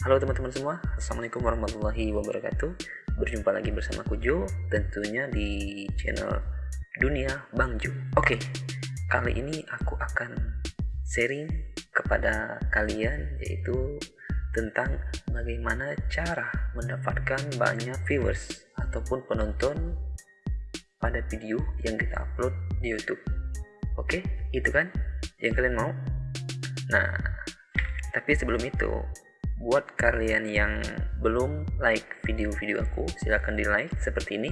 Halo teman-teman semua, Assalamualaikum warahmatullahi wabarakatuh. Berjumpa lagi bersama Kujo Tentunya di channel Dunia Bang Ju Oke, kali ini aku akan sharing kepada kalian Yaitu tentang bagaimana cara mendapatkan banyak viewers Ataupun penonton pada video yang kita upload di Youtube. Oke, itu kan yang kalian mau? Nah, tapi sebelum itu, buat kalian yang belum like video-video aku, silahkan di like seperti ini.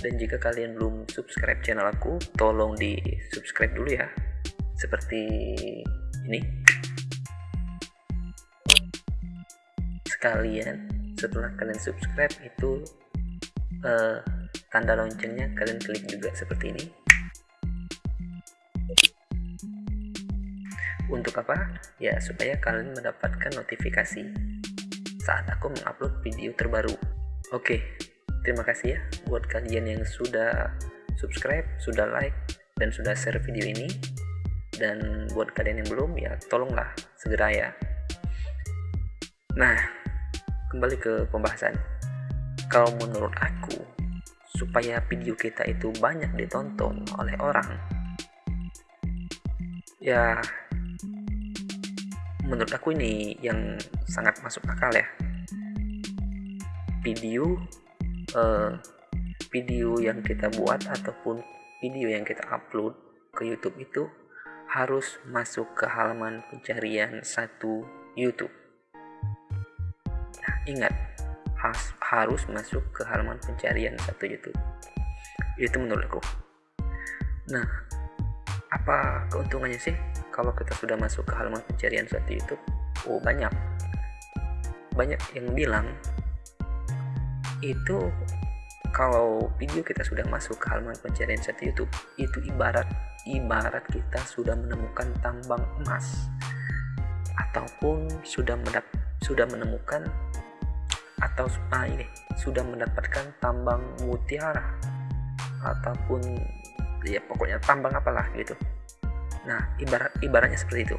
Dan jika kalian belum subscribe channel aku, tolong di subscribe dulu ya. Seperti ini. Sekalian, setelah kalian subscribe itu uh, tanda loncengnya kalian klik juga seperti ini Untuk apa? Ya, supaya kalian mendapatkan notifikasi saat aku mengupload video terbaru. Oke, terima kasih ya buat kalian yang sudah subscribe, sudah like, dan sudah share video ini. Dan buat kalian yang belum, ya tolonglah segera ya. Nah, kembali ke pembahasan. Kalau menurut aku, supaya video kita itu banyak ditonton oleh orang, ya menurut aku ini yang sangat masuk akal ya video uh, video yang kita buat ataupun video yang kita upload ke YouTube itu harus masuk ke halaman pencarian satu YouTube. Nah, ingat has, harus masuk ke halaman pencarian satu YouTube. Itu menurutku. Nah, apa keuntungannya sih kalau kita sudah masuk ke halaman pencarian suatu YouTube oh banyak. Banyak yang bilang itu kalau video kita sudah masuk ke halaman pencarian satu YouTube itu ibarat ibarat kita sudah menemukan tambang emas. Ataupun sudah mendap sudah menemukan atau ah ini sudah mendapatkan tambang mutiara. Ataupun ya pokoknya tambang apalah gitu Nah, ibarat ibaratnya seperti itu.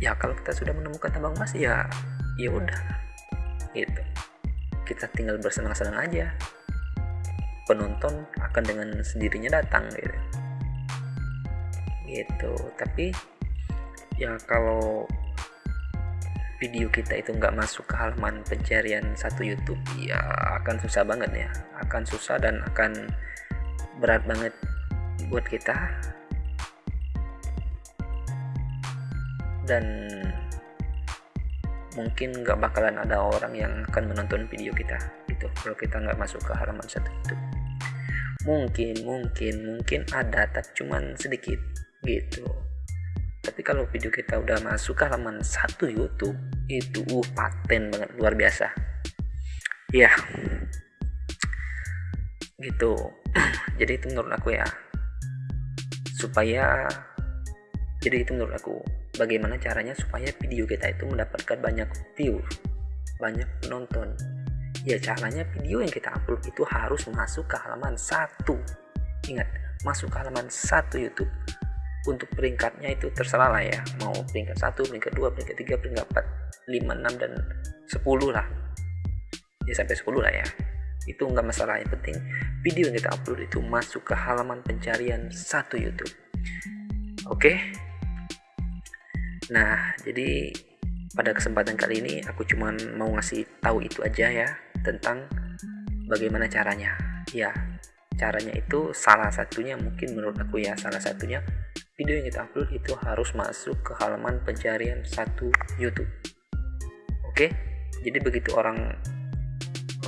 Ya, kalau kita sudah menemukan tambang emas ya ya udah. Gitu. Kita tinggal bersenang-senang aja. Penonton akan dengan sendirinya datang gitu. Gitu. Tapi ya kalau video kita itu nggak masuk ke halaman pencarian satu YouTube ya akan susah banget ya akan susah dan akan berat banget buat kita. Dan mungkin nggak bakalan ada orang yang akan menonton video kita gitu kalau kita nggak masuk ke halaman satu itu. Mungkin mungkin mungkin ada tapi cuman sedikit gitu. Tapi kalau video kita udah masuk ke halaman satu YouTube itu uh paten banget luar biasa. Ya gitu jadi itu menurut aku ya. Supaya jadi itu menurut aku bagaimana caranya supaya video kita itu mendapatkan banyak view banyak penonton. Ya caranya video yang kita upload itu harus masuk ke halaman satu. Ingat masuk ke halaman satu YouTube. Untuk peringkatnya itu terserah lah ya. Mau peringkat satu peringkat dua peringkat tiga peringkat empat lima enam dan sepuluh lah. Ya sampai sepuluh lah ya itu nggak masalah yang penting video yang kita upload itu masuk ke halaman pencarian satu YouTube oke okay? Nah, jadi pada kesempatan kali ini aku cuma mau ngasih tahu itu aja ya tentang bagaimana caranya. Ya, caranya itu salah satunya mungkin menurut aku ya salah satunya video yang kita upload itu harus masuk ke halaman pencarian satu YouTube. Oke, jadi begitu orang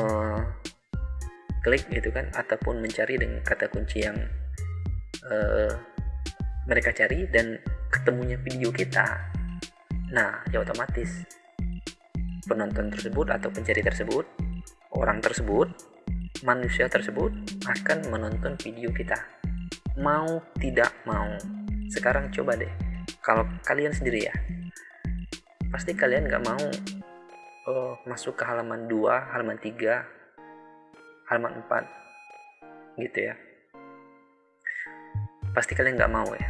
uh, klik gitu kan ataupun mencari dengan kata kunci yang uh, mereka cari dan ketemunya video kita. Nah ya otomatis penonton tersebut atau pencari tersebut orang tersebut manusia tersebut akan menonton video kita. Mau tidak mau. Sekarang coba deh kalau kalian sendiri ya pasti kalian nggak mau oh, masuk ke halaman 2 halaman 3 halaman 4 gitu ya. Pasti kalian nggak mau ya.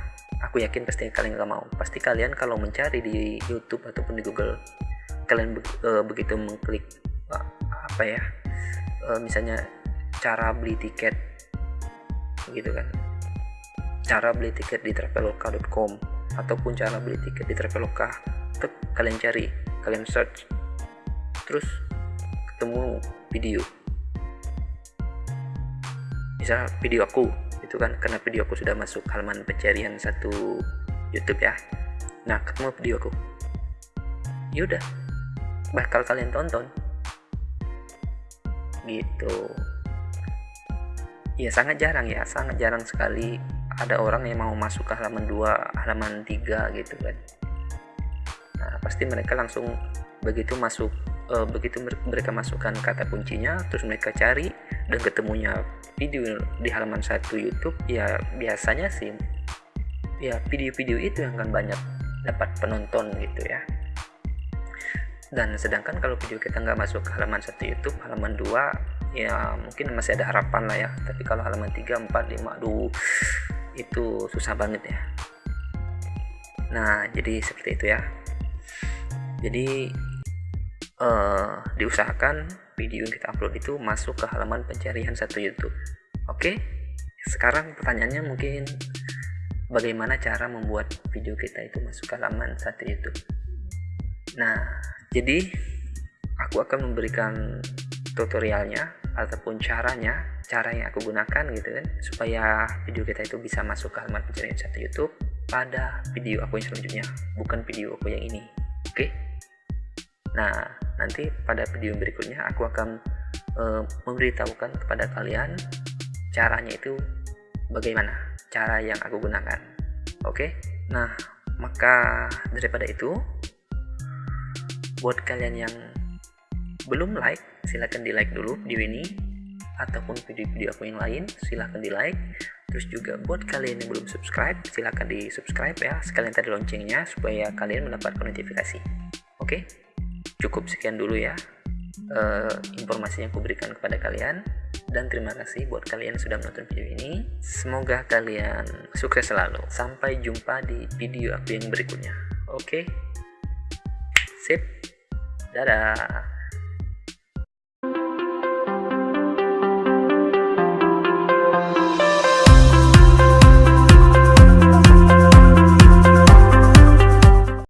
Aku yakin pasti kalian gak mau. Pasti kalian kalau mencari di YouTube ataupun di Google kalian be uh, begitu mengklik uh, apa ya uh, misalnya cara beli tiket gitu kan. Cara beli tiket di traveloka.com ataupun cara beli tiket di traveloka tetap kalian cari kalian search terus ketemu video misal video aku itu kan? Karena video aku sudah masuk halaman pencarian satu YouTube ya. Nah ketemu video aku. Yaudah bakal kalian tonton. Gitu. Ya sangat jarang ya sangat jarang sekali ada orang yang mau masuk ke halaman 2 halaman 3 gitu kan. Nah pasti mereka langsung begitu masuk uh, begitu mereka masukkan kata kuncinya terus mereka cari dan ketemunya video di halaman satu YouTube ya biasanya sih ya video-video itu yang akan banyak dapat penonton gitu ya. Dan sedangkan kalau video kita nggak masuk ke halaman satu YouTube halaman 2 ya mungkin masih ada harapan lah ya. Tapi kalau halaman 3, 4, 5 aduh itu susah banget ya. Nah jadi seperti itu ya. Jadi uh, diusahakan video yang kita upload itu masuk ke halaman pencarian satu YouTube. Oke, sekarang pertanyaannya mungkin bagaimana cara membuat video kita itu masuk ke halaman satu YouTube. Nah, jadi aku akan memberikan tutorialnya ataupun caranya, cara yang aku gunakan gitu kan, supaya video kita itu bisa masuk ke halaman pencarian satu YouTube pada video aku yang selanjutnya, bukan video aku yang ini. Oke? Nah, nanti pada video berikutnya aku akan e, memberitahukan kepada kalian caranya itu bagaimana cara yang aku gunakan. Oke? Nah maka daripada itu buat kalian yang belum like silahkan di like dulu video ini. Ataupun video-video aku yang lain silahkan di like terus juga buat kalian yang belum subscribe silahkan di subscribe ya sekalian tadi loncengnya supaya kalian mendapatkan notifikasi. Oke cukup sekian dulu ya uh, informasi yang aku berikan kepada kalian. Dan terima kasih buat kalian yang sudah menonton video ini. Semoga kalian sukses selalu. Sampai jumpa di video aku yang berikutnya. Oke? Okay? sip. Dadah